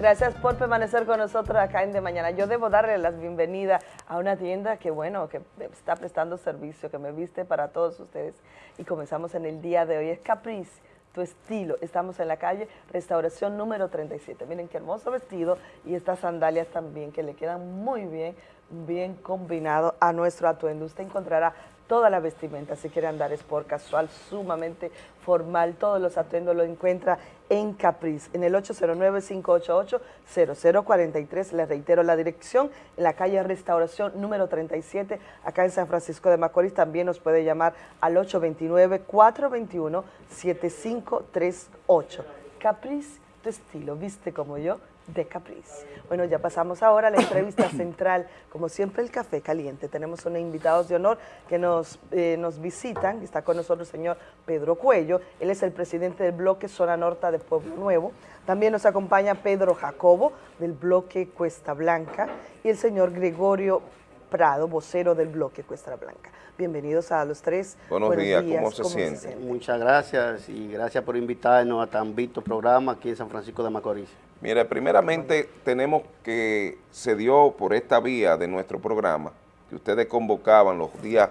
Gracias por permanecer con nosotros acá en De Mañana. Yo debo darle las bienvenidas a una tienda que, bueno, que está prestando servicio, que me viste para todos ustedes. Y comenzamos en el día de hoy. Es Caprice, tu estilo. Estamos en la calle Restauración número 37. Miren qué hermoso vestido y estas sandalias también que le quedan muy bien, bien combinado a nuestro atuendo. Usted encontrará toda la vestimenta, si quiere andar sport casual, sumamente formal, todos los atuendos lo encuentra en Capriz, en el 809-588-0043, les reitero la dirección, en la calle Restauración número 37, acá en San Francisco de Macorís, también nos puede llamar al 829-421-7538. Capriz, tu estilo, viste como yo, de Caprice. Bueno, ya pasamos ahora a la entrevista central. Como siempre, el café caliente. Tenemos unos invitados de honor que nos, eh, nos visitan. Está con nosotros el señor Pedro Cuello. Él es el presidente del bloque Zona Norte de Pueblo Nuevo. También nos acompaña Pedro Jacobo, del bloque Cuesta Blanca. Y el señor Gregorio Prado, vocero del bloque Cuesta Blanca. Bienvenidos a los tres. Buenos, días, ¿cómo, se, siente? Muchas gracias y gracias por invitarnos a tan visto programa aquí en San Francisco de Macorís. Mira, primeramente tenemos que se dio por esta vía de nuestro programa que ustedes convocaban los días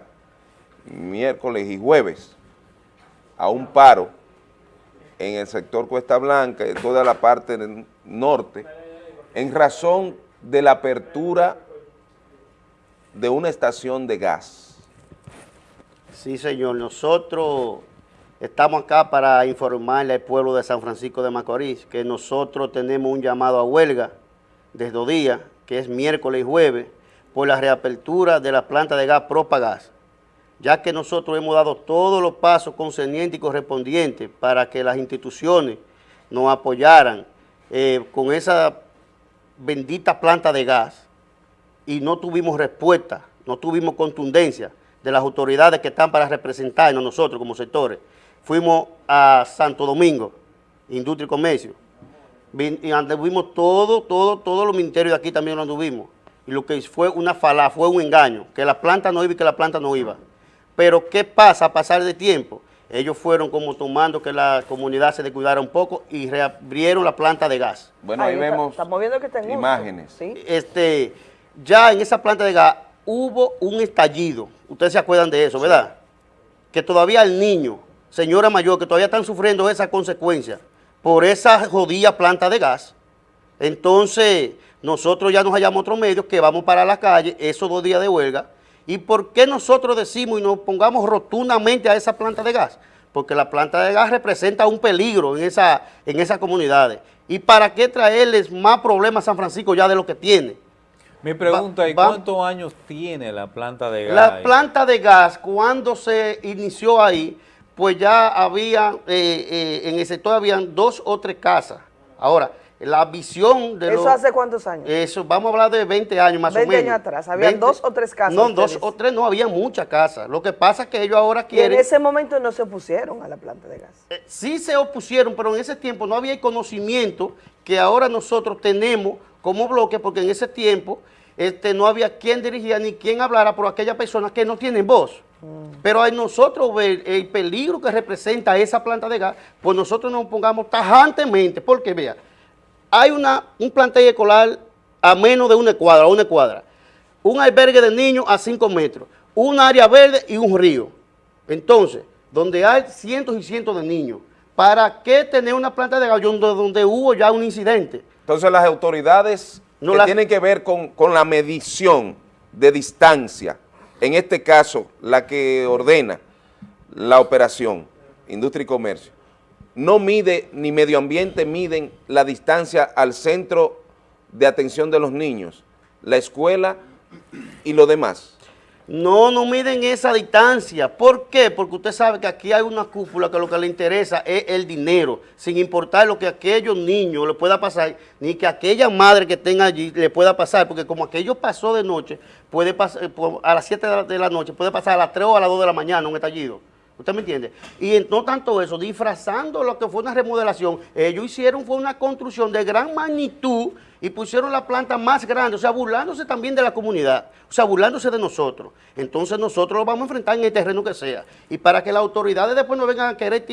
miércoles y jueves a un paro en el sector Cuesta Blanca y toda la parte del norte en razón de la apertura de una estación de gas. Sí, señor. Nosotros estamos acá para informarle al pueblo de San Francisco de Macorís que nosotros tenemos un llamado a huelga desde dos días, que es miércoles y jueves, por la reapertura de la planta de gas Propagas, ya que nosotros hemos dado todos los pasos concernientes y correspondientes para que las instituciones nos apoyaran eh, con esa bendita planta de gas y no tuvimos respuesta, no tuvimos contundencia de las autoridades que están para representarnos nosotros como sectores. Fuimos a Santo Domingo, Industria y Comercio, y anduvimos todo, todo, todos los ministerios de aquí también lo anduvimos. Y lo que fue una fala, fue un engaño, que la planta no iba y que la planta no iba. Pero ¿qué pasa a pasar de tiempo? Ellos fueron como tomando que la comunidad se descuidara un poco y reabrieron la planta de gas. Bueno, ahí, vemos imágenes. Este, ya en esa planta de gas hubo un estallido, ustedes se acuerdan de eso, ¿verdad? Que todavía el niño, señora mayor, que todavía están sufriendo esa consecuencia por esa jodida planta de gas, entonces nosotros ya nos hallamos otro medio que vamos para la calle esos dos días de huelga. ¿Y por qué nosotros decimos y nos pongamos rotundamente a esa planta de gas? Porque la planta de gas representa un peligro en, esa, en esas comunidades. ¿Y para qué traerles más problemas a San Francisco ya de lo que tiene? Mi pregunta es, ¿cuántos años tiene la planta de gas? La planta de gas, cuando se inició ahí, pues ya había, eh, eh, en el sector habían dos o tres casas. Ahora, la visión de ¿Eso hace cuántos años? Eso, vamos a hablar de 20 años más o menos. 20 años atrás, había dos o tres casas. No, dos o tres, no, había muchas casas. Lo que pasa es que ellos ahora quieren... Y en ese momento no se opusieron a la planta de gas. Eh, sí se opusieron, pero en ese tiempo no había el conocimiento que ahora nosotros tenemos como bloque, porque en ese tiempo este, no había quien dirigía ni quien hablara por aquellas personas que no tienen voz. Pero hay nosotros ver el peligro que representa esa planta de gas, pues nosotros nos pongamos tajantemente, porque vea, hay una, un plantel escolar a menos de una cuadra, una cuadra, un albergue de niños a cinco metros, un área verde y un río. Entonces, donde hay cientos y cientos de niños, ¿para qué tener una planta de gas donde hubo ya un incidente? Entonces las autoridades no que tienen que ver con, la medición de distancia, en este caso la que ordena la operación, industria y comercio, no mide, ni medio ambiente miden la distancia al centro de atención de los niños, la escuela y lo demás. No, no miden esa distancia. ¿Por qué? Porque usted sabe que aquí hay una cúpula que lo que le interesa es el dinero, sin importar lo que a aquellos niños le pueda pasar, ni que aquella madre que estén allí le pueda pasar, porque como aquello pasó de noche, puede pasar eh, a las 7 de la noche, puede pasar a las 3 o a las 2 de la mañana un estallido. ¿Usted me entiende? Y no tanto eso, disfrazando lo que fue una remodelación, ellos hicieron fue una construcción de gran magnitud y pusieron la planta más grande, o sea, burlándose también de la comunidad, o sea, burlándose de nosotros. Entonces nosotros lo vamos a enfrentar en el terreno que sea. Y para que las autoridades después no vengan a querer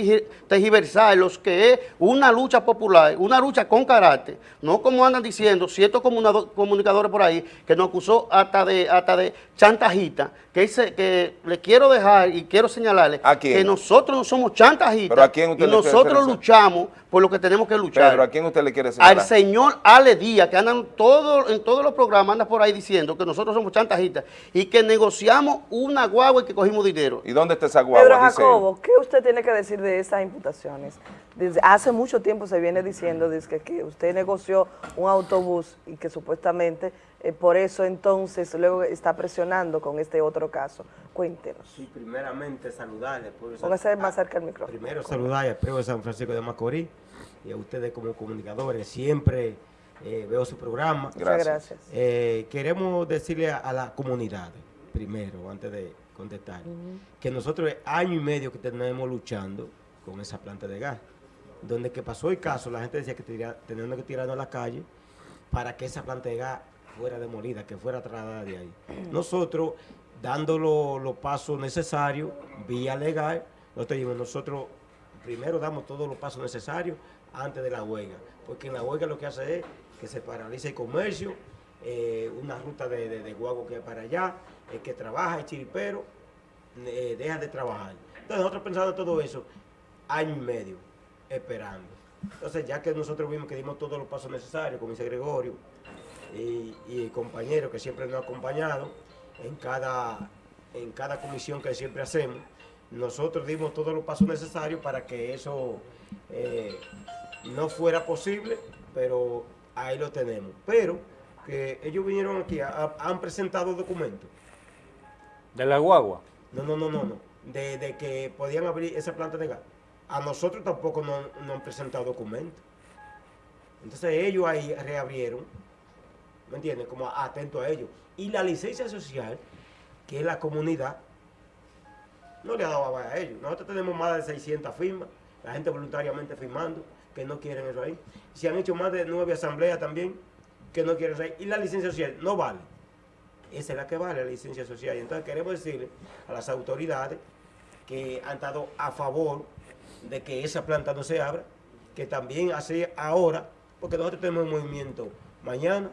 tergiversar los que es una lucha popular, una lucha con carácter, no como andan diciendo ciertos comunicadores por ahí, que nos acusó hasta de, hasta de chantajita, que, dice, que le quiero dejar y quiero señalarle que nosotros no somos chantajistas y nosotros luchamos por lo que tenemos que luchar. Pero ¿a quién usted le quiere señalar? Al señor Ale Díaz, que andan todo, en todos los programas, anda por ahí diciendo que nosotros somos chantajistas y que negociamos una guagua y que cogimos dinero. ¿Y dónde está esa guagua? Pedro Jacobo, ¿qué usted tiene que decir de esas imputaciones? Desde hace mucho tiempo se viene diciendo que, que usted negoció un autobús y que supuestamente eh, por eso entonces luego está presionando con este otro caso. Cuéntenos. Sí, primeramente saludarle. Póngase más cerca el micrófono. Primero saludarle al pueblo de San Francisco de Macorís y a ustedes como comunicadores. Siempre eh, veo su programa. Gracias. Eh, queremos decirle a, la comunidad, primero, antes de contestar, que nosotros año y medio que tenemos luchando con esa planta de gas, donde que pasó el caso, la gente decía que teníamos que tirarnos a la calle para que esa planta de gas fuera demolida, que fuera trasladada de ahí. Nosotros, dando los pasos necesarios, vía legal, nosotros, nosotros primero damos todos los pasos necesarios antes de la huelga, porque en la huelga lo que hace es que se paraliza el comercio, eh, una ruta de, de, guago que para allá, el que trabaja, el chiripero, eh, deja de trabajar. Entonces nosotros pensando todo eso, año y medio, esperando. Entonces ya que nosotros vimos que dimos todos los pasos necesarios, como dice Gregorio, y, el compañero que siempre nos ha acompañado en cada, en cada comisión que siempre hacemos, nosotros dimos todos los pasos necesarios para que eso eh, no fuera posible, pero ahí lo tenemos. Pero que ellos vinieron aquí, han presentado documentos. ¿De la guagua? No, no, no, no, no. De, que podían abrir esa planta de gas. A nosotros tampoco no, no han presentado documentos. Entonces ellos ahí reabrieron, ¿me entiendes? Como atento a ellos. Y la licencia social, que es la comunidad, no le ha dado a ellos. Nosotros tenemos más de 600 firmas, la gente voluntariamente firmando que no quieren eso ahí. Se han hecho más de nueve asambleas también que no quieren eso ahí. Y la licencia social no vale. Esa es la que vale, la licencia social. Y entonces queremos decirle a las autoridades que han estado a favor de que esa planta no se abra, que también hace ahora, porque nosotros tenemos un movimiento mañana,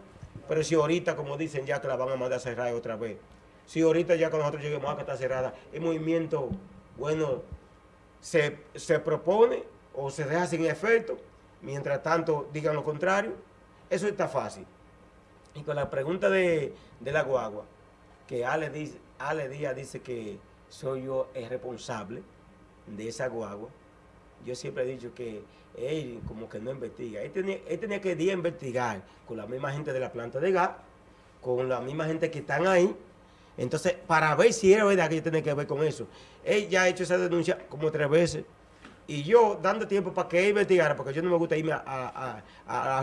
pero si ahorita, como dicen, ya que la van a mandar a cerrar otra vez, si ahorita ya que nosotros lleguemos a que está cerrada, el movimiento, bueno, se, se propone o se deja sin efecto, mientras tanto digan lo contrario, eso está fácil. Y con la pregunta de, la guagua, que Ale, dice, Ale Díaz dice que soy yo el responsable de esa guagua, yo siempre he dicho que él como que no investiga. Él tenía, él tenía que día investigar con la misma gente de la planta de gas, con la misma gente que están ahí, entonces, para ver si era verdad que yo tenía que ver con eso. Él ya ha hecho esa denuncia como tres veces. Y yo dando tiempo para que él investigara, porque yo no me gusta irme a,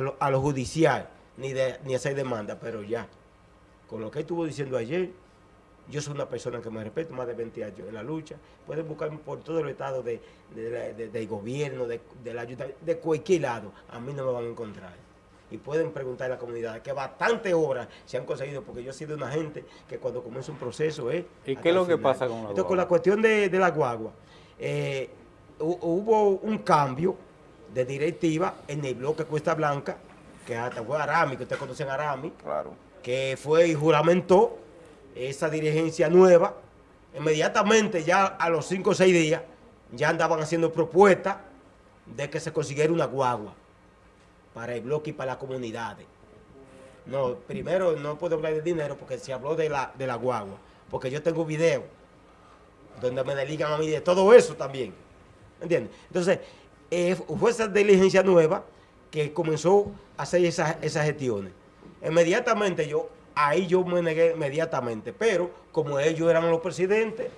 lo, judicial, ni, de, ni hacer demanda, pero ya, con lo que estuvo diciendo ayer, yo soy una persona que me respeto más de 20 años en la lucha. Pueden buscarme por todo el estado de, del gobierno, de, la ayuda, de cualquier lado. A mí no me van a encontrar. Y pueden preguntar a la comunidad que bastante horas se han conseguido, porque yo he sido una gente que cuando comienza un proceso es... ¿Y qué es lo que pasa con la Entonces, con la cuestión de, la guagua, eh, hubo un cambio de directiva en el bloque Cuesta Blanca, que hasta fue Arami, que ustedes conocen a Arami, claro. que fue y juramentó esa dirigencia nueva. Inmediatamente, ya a los cinco o seis días, ya andaban haciendo propuestas de que se consiguiera una guagua para el bloque y para las comunidades. No, primero no puedo hablar de dinero porque se habló de la, de la guagua, porque yo tengo video donde me deligan a mí de todo eso también. ¿Entiendes? Entonces, eh, fue esa diligencia nueva que comenzó a hacer esas, gestiones. Inmediatamente yo, ahí yo me negué inmediatamente, pero como ellos eran los presidentes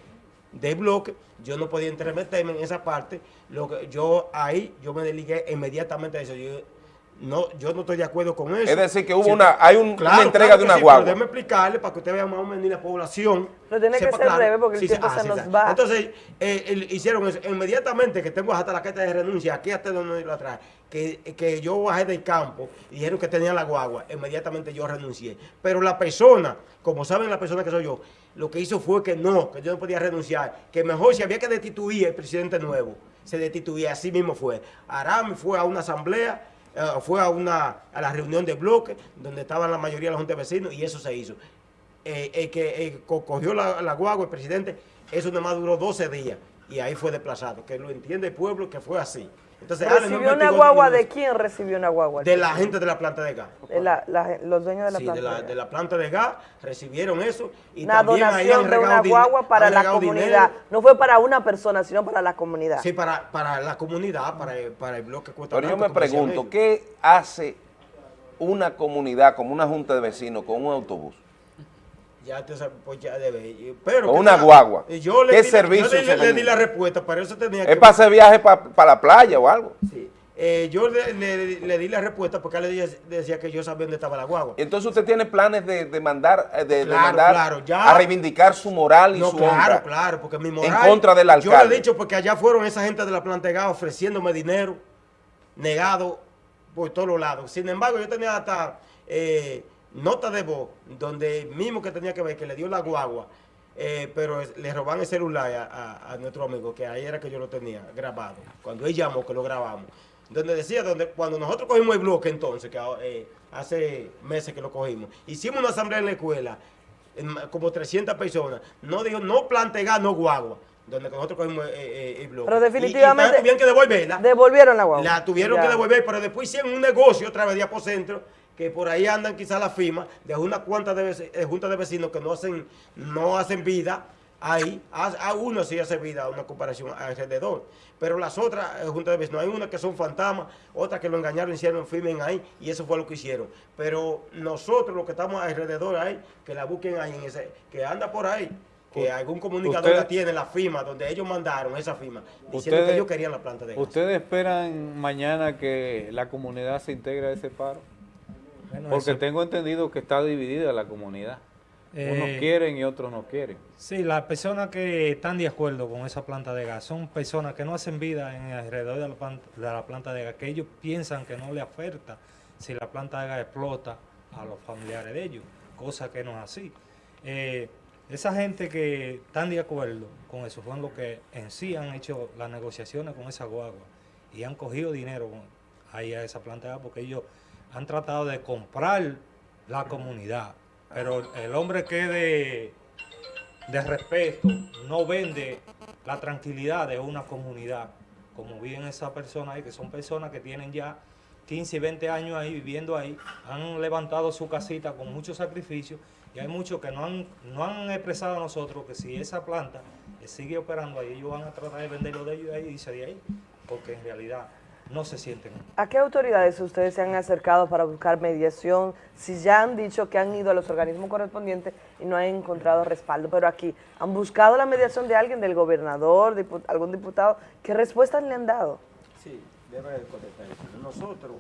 del bloque, yo no podía entremeterme en esa parte, lo que yo ahí yo me deligué inmediatamente a eso. Yo no, yo no estoy de acuerdo con eso. Es decir, que hubo una- hay un- claro, una entrega claro de una sí, guagua. déjeme explicarle para que usted vea más o menos la población. Pero tiene que ser breve porque el tiempo se nos va. Entonces, eh, el- hicieron eso. Inmediatamente que tengo hasta la carta de renuncia, aquí hasta donde lo atrás, que, que yo bajé del campo y dijeron que tenía la guagua, inmediatamente yo renuncié. Pero la persona, como saben la persona que soy yo, lo que hizo fue que no, que yo no podía renunciar, que mejor si había que destituir el presidente nuevo, se destituía, así mismo fue. Arami fue a una asamblea, eh, fue a una a la reunión de bloque, donde estaban la mayoría de la Junta de Vecinos, y eso se hizo. Eh, que co- cogió la, la guagua, el presidente, eso nada más duró 12 días, y ahí fue desplazado, que lo entiende el pueblo que fue así. Entonces, ¿Recibió una guagua de quién recibió una guagua? De la gente de la planta de gas. De la- la- los dueños de la Sí, planta. de la, de la planta de gas recibieron eso y una también ahí donación de una guagua para la comunidad. dinero. No fue para una persona, sino para la comunidad. Sí, para, para la comunidad, para el, para el bloque Cuesta Pero yo me pregunto. ¿qué hace una comunidad como una junta de vecinos con un autobús? Ya te pues ya debe. Pero que una guagua. Yo le ¿Qué di, servicio yo le, se le le- di la respuesta, para eso tenía ¿Es para hacer viaje para la playa o algo? Sí. Eh, yo le, le- le di la respuesta porque él le decía, decía que yo sabía dónde estaba la guagua. Entonces usted tiene planes de, de mandar, eh, de, mandar claro, ya. a reivindicar su moral y No, su claro, honra. claro, porque mi moral... En contra del Yo alcalde. le he dicho porque allá fueron esa gente de la gas ofreciéndome dinero, negado por todos los lados. Sin embargo, yo tenía hasta eh, nota de voz, donde mismo que tenía que ver, que le dio la guagua, eh, pero le roban el celular a, a- a nuestro amigo, que ahí era que yo lo tenía grabado, cuando él llamó, que lo grabamos. Donde decía, donde cuando nosotros cogimos el bloque entonces, que eh, hace meses que lo cogimos, hicimos una asamblea en la escuela, como 300 personas, no dijo, no plantear, no guagua, donde nosotros cogimos eh, eh, el bloque. Pero Y- y definitivamente también tuvieron que devolverla. Devolvieron la guagua. La tuvieron Ya. que devolver, pero después hicieron un negocio otra vez de Apocentro, que por ahí andan quizás las firmas de una cuanta de eh, juntas de vecinos que no hacen, no hacen vida ahí. A, a uno sí hace vida, una comparación alrededor. Pero las otras eh, juntas de vecinos, hay unas que son fantasmas, otras que lo engañaron, hicieron firmen ahí, y eso fue lo que hicieron. Pero nosotros, los que estamos alrededor ahí, que la busquen ahí, en ese, que anda por ahí. Que algún comunicador Usted- la tiene, la firma, donde ellos mandaron esa firma, diciendo Ustedes- que ellos querían la planta de gas. ¿Ustedes esperan mañana que la comunidad se integre a ese paro? Bueno, Porque eso- tengo entendido que está dividida la comunidad. Unos Eh, quieren y otros no quieren. Sí, las personas que están de acuerdo con esa planta de gas son personas que no hacen vida en alrededor de la, plan- de la planta de gas, que ellos piensan que no le afecta si la planta de gas explota a los familiares de ellos, cosa que no es así. Eh, esa gente que están de acuerdo con eso fueron los que en sí han hecho las negociaciones con esa guagua y han cogido dinero ahí a esa planta de gas porque ellos han tratado de comprar la comunidad. Pero el hombre que de, de respeto no vende la tranquilidad de una comunidad, como viven esas personas ahí, que son personas que tienen ya 15 y 20 años ahí viviendo ahí, han levantado su casita con mucho sacrificio y hay muchos que no han, no han expresado a nosotros que si esa planta eh, sigue operando ahí, ellos van a tratar de venderlo de ellos ahí y irse de ahí, porque en realidad no se sienten. ¿A qué autoridades ustedes se han acercado para buscar mediación? Si ya han dicho que han ido a los organismos correspondientes y no han encontrado respaldo, pero aquí, ¿han buscado la mediación de alguien, del gobernador, algún diputado? ¿Qué respuestas le han dado? Sí, debe contestar eso. Nosotros,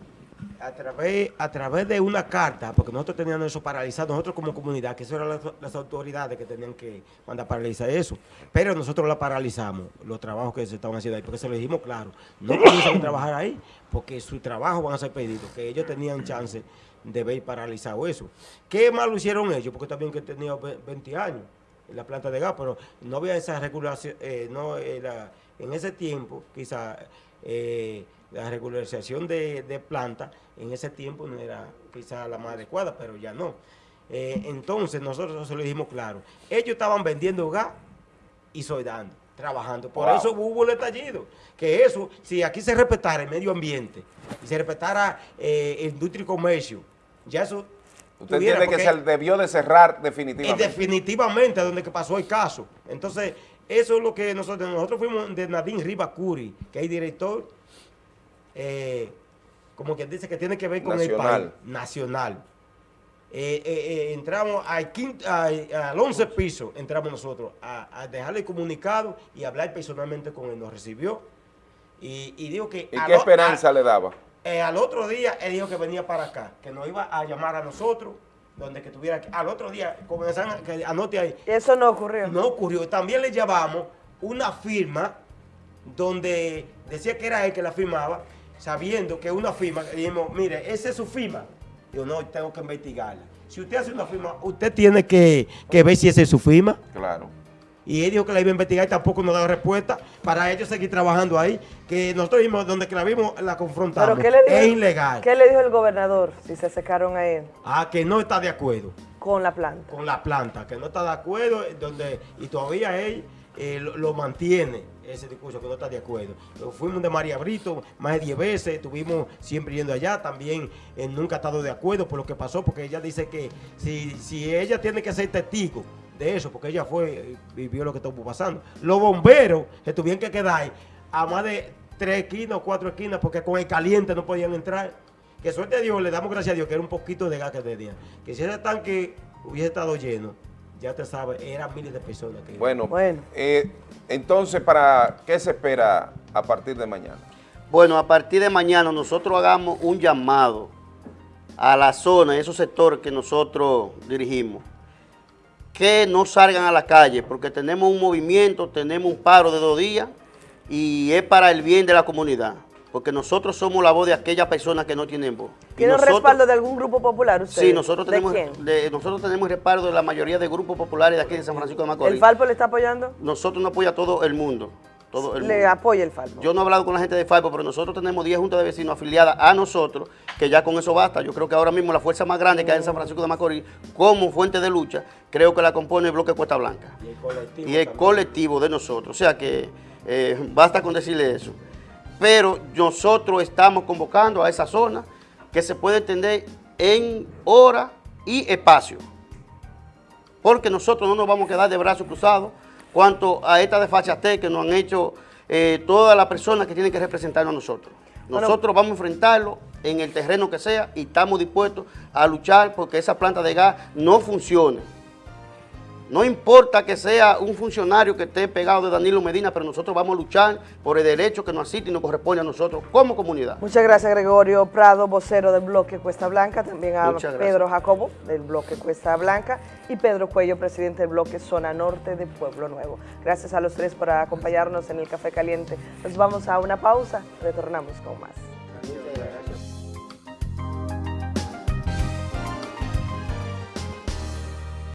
a través, a través de una carta, porque nosotros teníamos eso paralizado, nosotros como comunidad, que eso eran las, autoridades que tenían que mandar paralizar eso, pero nosotros la paralizamos, los trabajos que se estaban haciendo ahí, porque se lo dijimos claro, no comienzan a trabajar ahí, porque su trabajo van a ser pedidos, que ellos tenían chance de ver paralizado eso. ¿Qué más lo hicieron ellos? Porque también que tenía ve- 20 años en la planta de gas, pero no había esa regulación, eh, no era, en ese tiempo, quizá eh, la regularización de, de planta en ese tiempo no era quizá la más adecuada, pero ya no. Eh, entonces nosotros se lo dijimos claro, ellos estaban vendiendo gas y soldando, trabajando. Por Wow. eso hubo el estallido. Que eso, si aquí se respetara el medio ambiente y se respetara eh, industria y comercio, ya eso... Usted entiende que se debió de cerrar y definitivamente. definitivamente a donde que pasó el caso. Entonces, eso es lo que nosotros, nosotros fuimos de Nadine Rivacuri, que es director, eh, como quien dice que tiene que ver con el país, nacional. Eh, eh, eh, entramos al, quinto, al, al 11 piso, entramos nosotros a, a dejarle el comunicado y hablar personalmente con él. Nos recibió y, y dijo que... ¿Y qué lo- esperanza a- le daba? Eh, al otro día, él dijo que venía para acá, que nos iba a llamar a nosotros, donde que estuviera aquí. Al otro día, comenzaron, que anote ahí, Eso no ocurrió. no ocurrió. También le llevamos una firma donde decía que era él que la firmaba, sabiendo que una firma, dijimos, mire, esa es su firma. Yo no, tengo que investigarla. Si usted hace una firma, usted tiene que, que ver si esa es su firma. Claro. Y él dijo que la iba a investigar y tampoco nos daba respuesta para ellos seguir trabajando ahí. Que nosotros vimos, donde que la vimos, la confrontamos. ¿Pero qué le dijo? es ilegal. ¿Qué le dijo el gobernador si se secaron a él Ah, que no está de acuerdo con la planta? con la planta, que no está de acuerdo, donde y todavía él eh, lo, mantiene ese discurso, que no está de acuerdo. Fuimos de María Brito más de 10 veces, estuvimos siempre yendo allá, también eh, nunca ha estado de acuerdo por lo que pasó, porque ella dice que si, si ella tiene que ser testigo de eso, porque ella fue eh, y vio lo que estuvo pasando. Los bomberos se tuvieron que quedar a más de tres esquinas o cuatro esquinas, porque con el caliente no podían entrar. Que suerte a Dios, le damos gracias a Dios que era un poquito de gas que tenía. Que si ese tanque hubiese estado lleno, ya te sabes, eran miles de personas que Bueno, Bueno. eh, entonces, ¿para qué se espera a partir de mañana? Bueno, a partir de mañana nosotros hagamos un llamado a la zona, a esos sectores que nosotros dirigimos, que no salgan a la calle, porque tenemos un movimiento, tenemos un paro de dos días y es para el bien de la comunidad, porque nosotros somos la voz de aquellas personas que no tienen voz. ¿Tiene un nosotros- respaldo de algún grupo popular usted? Sí, nosotros tenemos, ¿De quién? de- nosotros tenemos respaldo de la mayoría de grupos populares de aquí de San Francisco de Macorís. ¿El Falpo le está apoyando? Nosotros nos apoya a todo el mundo. Todo el Le mundo. apoya el Falpo. Yo no he hablado con la gente de FAIPO, pero nosotros tenemos 10 juntas de vecinos afiliadas a nosotros, que ya con eso basta. Yo creo que ahora mismo la fuerza más grande que hay en San Francisco de Macorís, como fuente de lucha, creo que la compone el bloque Cuesta Blanca y el colectivo. y el también. colectivo de nosotros. O sea que eh, basta con decirle eso. Pero nosotros estamos convocando a esa zona que se puede entender en hora y espacio. Porque nosotros no nos vamos a quedar de brazos cruzados cuanto a esta desfachatez que nos han hecho eh, todas las personas que tienen que representarnos a nosotros. Bueno. Nosotros vamos a enfrentarlo en el terreno que sea y estamos dispuestos a luchar porque esa planta de gas no funcione. No importa que sea un funcionario que esté pegado de Danilo Medina, pero nosotros vamos a luchar por el derecho que nos asiste y nos corresponde a nosotros como comunidad. Muchas gracias Gregorio Prado, vocero del bloque Cuesta Blanca, también a. Pedro Jacobo del bloque Cuesta Blanca y Pedro Cuello, presidente del bloque Zona Norte de Pueblo Nuevo. Gracias a los tres por acompañarnos en el Café Caliente. Nos vamos a una pausa, retornamos con más.